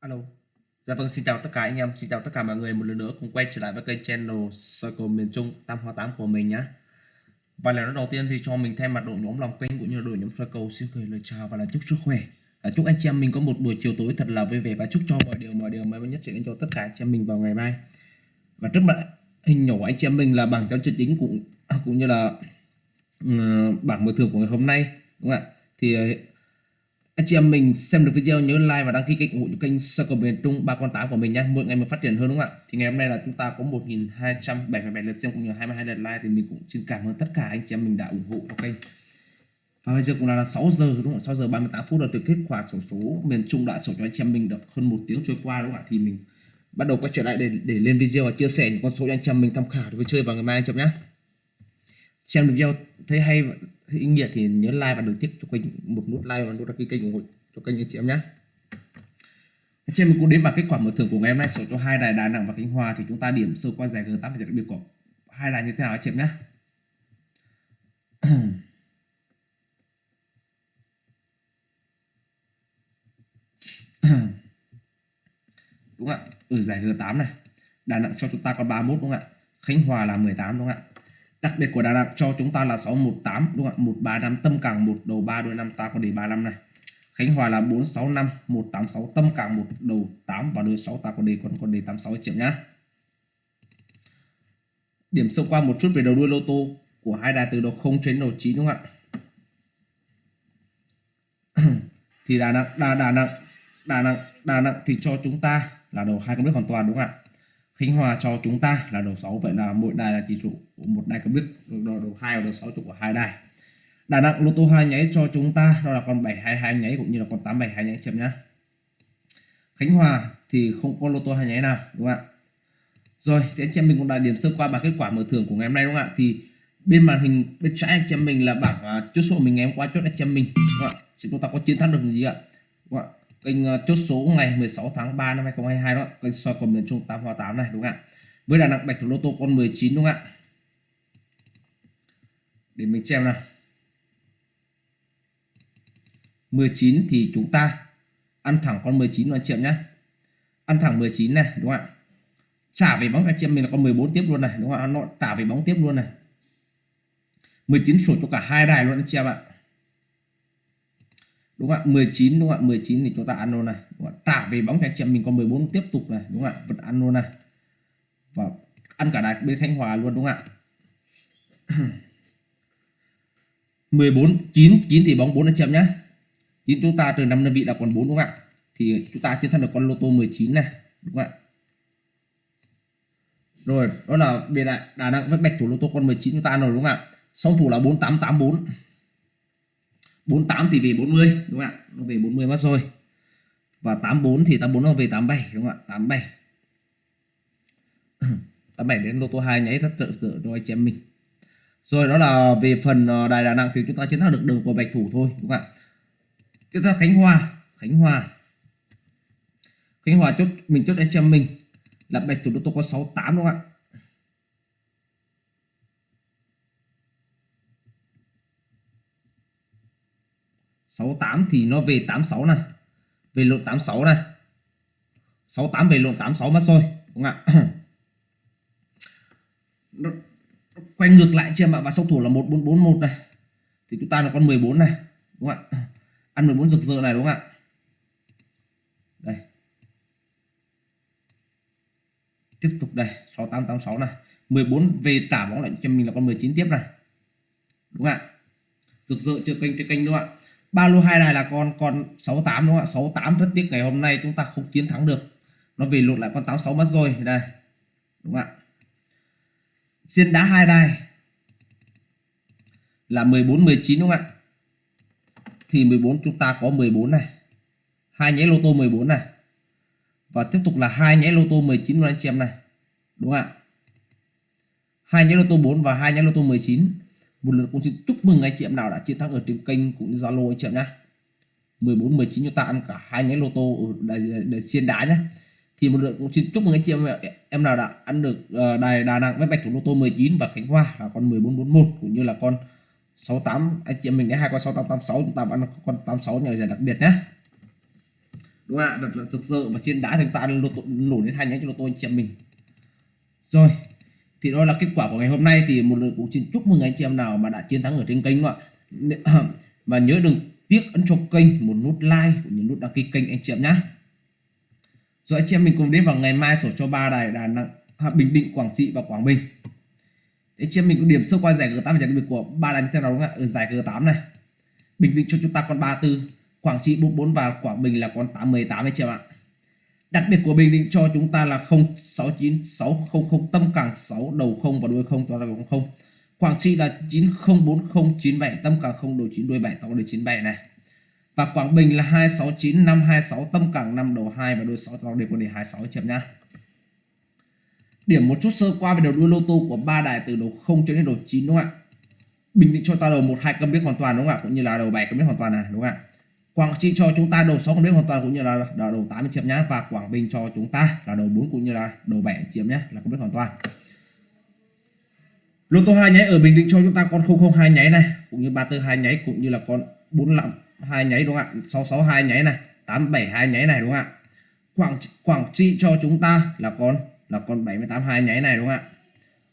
Alo. Dạ vâng, xin chào tất cả anh em, xin chào tất cả mọi người một lần nữa cùng quay trở lại với kênh channel Circle miền Trung Tam Hoa 8 của mình nhé. Và lần đầu tiên thì cho mình thay mặt đội nhóm lòng kênh cũng như đội nhóm Circle xin gửi lời chào và là chúc sức khỏe. À, chúc anh chị em mình có một buổi chiều tối thật là vui vẻ và chúc cho mọi điều mọi điều may mắn nhất sẽ đến cho tất cả anh chị em mình vào ngày mai. Và trước mặt hình nhỏ anh chị em mình là bảng giao chân chính cũng à, cũng như là uh, bảng mở thưởng của ngày hôm nay đúng không ạ? Thì anh chị em mình xem được video, nhớ like và đăng ký kênh ủng hộ kênh Circle miền Trung, ba con tám của mình nhé mỗi ngày mình phát triển hơn đúng không ạ? Thì ngày hôm nay là chúng ta có 1.277 lượt xem, cũng như 22 lượt like, thì mình cũng xin cảm ơn tất cả anh chị em mình đã ủng hộ cho kênh. Và bây giờ cũng là 6 giờ, đúng không 6 giờ 38 phút là từ kết quả sổ số miền Trung đã sổ cho anh chị em mình được hơn một tiếng trôi qua, đúng không ạ? Thì mình bắt đầu quay trở lại để để lên video và chia sẻ những con số cho anh chị em mình tham khảo để vui chơi vào ngày mai anh chị em nhé xem được video thấy hay ý nghĩa thì nhớ like và đừng tiếc cho kênh một nút like và nút đăng ký kênh ủng hộ cho kênh anh chị em nhé Trên mình cũng đến bảng kết quả mở thưởng của ngày hôm nay số cho hai đài Đà Nẵng và Khánh Hòa thì chúng ta điểm sơ qua giải G8 và đặc biệt của hai đài như thế nào anh chị em nhé đúng không ạ? Ở giải G8 này. Đà Nẵng cho chúng ta có 31 đúng không ạ? Khánh Hòa là 18 đúng không ạ? Đặc biệt của Đà Nẵng cho chúng ta là 618 đúng không ạ? 135 tâm càng 1 đầu 3 đôi 5 ta có đề 35 này. Khánh Hòa là 465 186 tâm càng 1 đầu 8 và đôi 6 ta có đề còn còn đề 86 triệu nhá. Điểm sâu qua một chút về đầu đuôi lô tô của hai đài từ đầu 0 đến đầu 9 đúng không ạ? Thì Đà Nẵng, Đà Đà Nẵng Đà Nẵng Đà Nẵng thì cho chúng ta là đầu hai con biết hoàn toàn, đúng không ạ? Khánh Hòa cho chúng ta là đầu 6 vậy là mỗi đài là chỉ số của một đài cầm đức đầu, đầu 2 và đầu 6 trụ của hai đài. Đà Nẵng lô tô hai nháy cho chúng ta đó là con 722 nháy cũng như là con 872 nháy chậm nhá. Khánh Hòa thì không có lô tô hai nháy nào đúng không ạ? Rồi thì anh chị em mình cũng đã điểm sơ qua bảng kết quả mở thưởng của ngày hôm nay đúng không ạ? Thì bên màn hình bên trái anh chị em mình là bảng uh, chốt số mình ngày hôm qua chốt anh chị em mình đúng không ạ? Chúng ta có chiến thắng được gì ạ? Đúng không ạ? Kênh ờ, chốt số ngày 16 tháng 3 năm 2022 đó, kênh soi của miền Trung 8 hoa 8 này, đúng không ạ? Với Đà Nẵng bạch thủ lô tô con 19 đúng không ạ? Để mình xem nào. 19 thì chúng ta ăn thẳng con 19 anh chị em nhé. Ăn thẳng 19 này, đúng không ạ? Trả về bóng anh chị em mình là con 14 tiếp luôn này, đúng không ạ? Nó trả về bóng tiếp luôn này. 19 sổ cho cả hai đài luôn anh chị em ạ đúng không ạ? 19 đúng không ạ? 19 thì chúng ta ăn luôn này. Đúng không? trả về bóng cho anh chị em mình còn 14 tiếp tục này. Đúng không ạ? Vẫn ăn luôn này. Và ăn cả đài bên Thanh Hòa luôn, đúng không ạ? 14 9 9 thì bóng 4 anh chị em nhé 9 chúng ta từ 5 đơn vị là còn 4 đúng không ạ? Thì chúng ta chiến thắng được con lô tô 19 này, đúng không ạ? Rồi, đó là về lại Đà Nẵng với bạch thủ lô tô con 19 chúng ta ăn rồi, đúng không ạ? Song thủ là 4884 48 thì về 40 đúng không ạ? Nó về 40 mất rồi. Và 84 thì 84 nó về 87 đúng không ạ? 87 87 đến lô tô 2 nháy rất trợ trợ cho anh chị em mình. Rồi đó là về phần ờ, đài Đà Nẵng thì chúng ta chiến thắng được đường của bạch thủ thôi, đúng không ạ? Tiếp theo Khánh Hòa. Khánh Hòa. Khánh Hòa chốt, mình chốt anh chị em mình là bạch thủ lô tô có 68 đúng không ạ? 68 thì nó về 86 này. Về lộn 86 này. 68 về lộn 86 mất rồi đúng không ạ? Nó, quay ngược lại chị em ạ và song thủ là 1441 này. Thì chúng ta là con 14 này đúng không ạ? Ăn 14 rực rỡ này đúng không ạ? Đây. Tiếp tục đây 6886 này. 14 về trả bóng lại cho mình là con 19 tiếp này. Đúng không ạ? Rực rỡ chưa kênh trên kênh đúng không ạ? Ba lô hai này là con con 68 đúng không ạ? 68 rất tiếc ngày hôm nay chúng ta không chiến thắng được. Nó về lụt lại con 86 mất rồi. Đây, đúng không ạ? Xiên đá hai đai là 14 19 đúng không ạ? Thì 14 chúng ta có 14 này. Hai nháy lô tô 14 này. Và tiếp tục là hai nháy lô tô 19 luôn anh chị em này. Đúng không ạ? Hai nháy lô tô 4 và hai nháy lô tô 19 một lần cũng xin chúc mừng anh chị em nào đã chiến thắng ở trên kênh cũng như Zalo anh chị em nhá. 14 19 chúng ta ăn cả hai nhánh lô tô ở đài, đài xiên đá nhé thì một lượt cũng xin chúc mừng anh chị em em nào đã ăn được ờ, đài Đà Nẵng với bạch thủ lô tô 19 và Khánh Hòa là con 1441 cũng như là con 68 anh chị em mình đã hai con 6886 chúng ta ăn con 86 nhờ giải đặc biệt nhé đúng không ạ? Rất là thực sự và xiên đá thì ta lô tô nổ đến hai nhánh cho lô tô anh chị em mình. Rồi thì đó là kết quả của ngày hôm nay. Thì một lần cũng xin chúc mừng anh chị em nào mà đã chiến thắng ở trên kênh ạ. Và nhớ đừng tiếc ấn cho kênh, một nút like cũng như nút đăng ký kênh anh chị em nhé rồi anh chị em mình cùng đến vào ngày mai sổ cho ba đài Đà Nẵng Bình Định, Quảng Trị và Quảng Bình. Anh chị em mình cũng điểm sơ qua giải G8 và giải đặc biệt của ba đài như thế nào đúng không ạ? Ở giải G8 này. Bình Định cho chúng ta con 34 Quảng Trị 44 và Quảng Bình là con 818 anh chị em ạ đặc biệt của Bình Định cho chúng ta là 069600 tâm càng 6 đầu 0 và đuôi 0 toàn là 0 Quảng Trị là 904097 tâm càng 0 đầu 9 đuôi 7 toàn là 97 này. Và Quảng Bình là 269526 tâm càng 5 đầu 2 và đuôi 6 toàn đều có đề 26 chấm nhá. Điểm một chút sơ qua về đầu đuôi lô tô của ba đài từ đầu 0 cho đến đầu 9 đúng không ạ? Bình Định cho ta đầu 1 2 câm biết hoàn toàn đúng không ạ? Cũng như là đầu 7 cầm biết hoàn toàn này, đúng không ạ? Quảng Trị cho chúng ta đầu 6 con biết hoàn toàn cũng như là, là đầu 8 chiếm nhá. Và Quảng Bình cho chúng ta là đầu 4 cũng như là đầu 7 chiếm nhá là câm biết hoàn toàn. Lô tô hai nháy ở Bình Định cho chúng ta con 002 nháy này cũng như 342 nháy cũng như là con 45 hai nháy đúng không ạ? 662 nháy này 872 nháy này đúng không ạ? Quảng Quảng Trị cho chúng ta là con là con 78 hai nháy này đúng không ạ?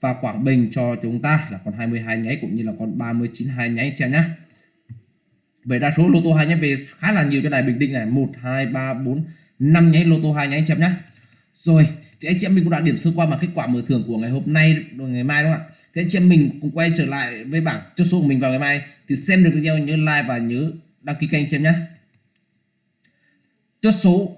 Và Quảng Bình cho chúng ta là con 22 nháy cũng như là con 39 hai nháy xem nhá. Vậy đa số lô tô hai nháy về khá là nhiều cho đài Bình Định này. 1 2 3 4 5 nháy lô tô hai nháy em nhá rồi, thì anh chị em mình cũng đã điểm sơ qua mà kết quả mở thưởng của ngày hôm nay, rồi ngày mai đúng không ạ? Thì anh chị em mình cũng quay trở lại với bảng chốt số của mình vào ngày mai. Thì xem được video, nhớ like và nhớ đăng ký kênh anh chị em nhé. Chốt số,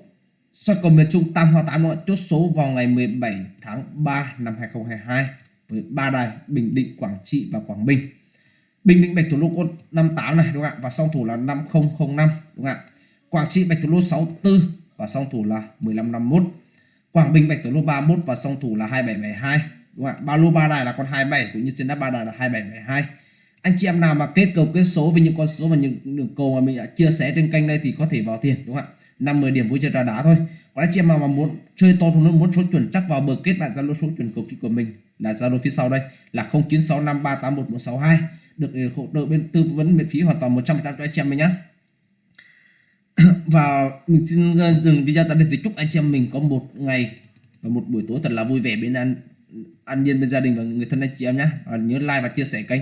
soi cầu miền Trung Tam Hoa 8 đúng không? chốt số vào ngày 17 tháng 3 năm 2022 với ba đài Bình Định, Quảng Trị và Quảng Bình. Bình Định bạch thủ lô con 58 này, đúng không ạ? Và song thủ là 5005 đúng không ạ? Quảng Trị bạch thủ lô 64 và song thủ là 1551 Quảng Bình bạch thủ lô 31 và song thủ là 2772 đúng không ạ? Ba lô ba đài là con 27 cũng như trên đáp ba đài là 2772 anh chị em nào mà kết cầu kết số với những con số và những đường cầu mà mình đã chia sẻ trên kênh đây thì có thể vào tiền, đúng không ạ? 50 điểm vui chơi trà đá thôi. Còn anh chị em nào mà muốn chơi to thủ muốn số chuẩn chắc vào bờ kết bạn zalo số chuẩn cầu ký của mình là zalo phía sau đây là 0965381162 được ờ, hỗ trợ bên, tư vấn miễn phí hoàn toàn 100% cho anh chị em mình nhé và mình xin ờ, dừng video tại đây thì chúc anh chị em mình có một ngày và một buổi tối thật là vui vẻ bên ăn ăn nhiên bên gia đình và người thân anh chị em nhé và nhớ like và chia sẻ kênh.